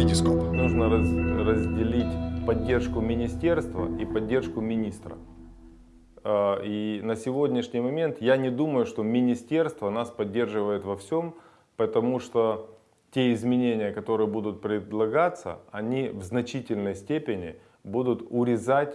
Витископ. Нужно раз- разделить поддержку министерства и поддержку министра. Э, И на сегодняшний момент я не думаю, что министерство нас поддерживает во всем, потому что те изменения, которые будут предлагаться, они в значительной степени будут урезать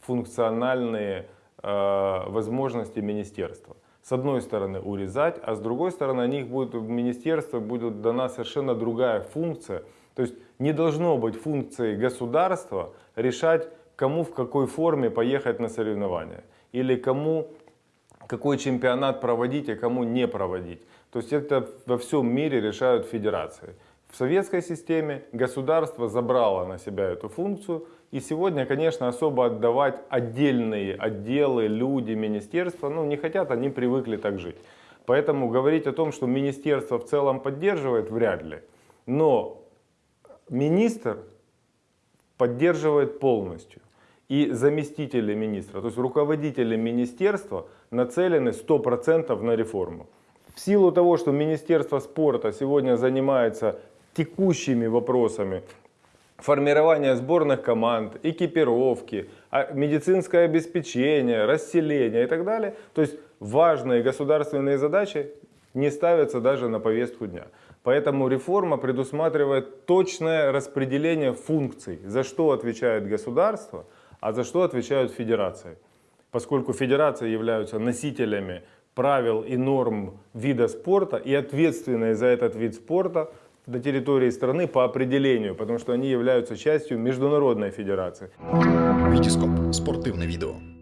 функциональные э, возможности министерства. С одной стороны урезать, а с другой стороны у них будет, в министерство будет дана совершенно другая функция. То есть не должно быть функции государства решать, кому в какой форме поехать на соревнования. Или кому какой чемпионат проводить, а кому не проводить. То есть это во всем мире решают федерации. В советской системе государство забрало на себя эту функцию. И сегодня, конечно, особо отдавать отдельные отделы, люди, министерства, ну не хотят, они привыкли так жить. Поэтому говорить о том, что министерство в целом поддерживает, вряд ли. Но министр поддерживает полностью. И заместители министра, то есть руководители министерства нацелены 100% на реформу. В силу того, что Министерство спорта сегодня занимается текущими вопросами формирования сборных команд, экипировки, а- медицинское обеспечение, расселение и так далее. То есть важные государственные задачи не ставятся даже на повестку дня. Поэтому реформа предусматривает точное распределение функций, за что отвечает государство, а за что отвечают федерации. Поскольку федерации являются носителями правил и норм вида спорта и ответственные за этот вид спорта на территории страны по определению, потому что они являются частью международной федерации. Витископ. Спортивне відео.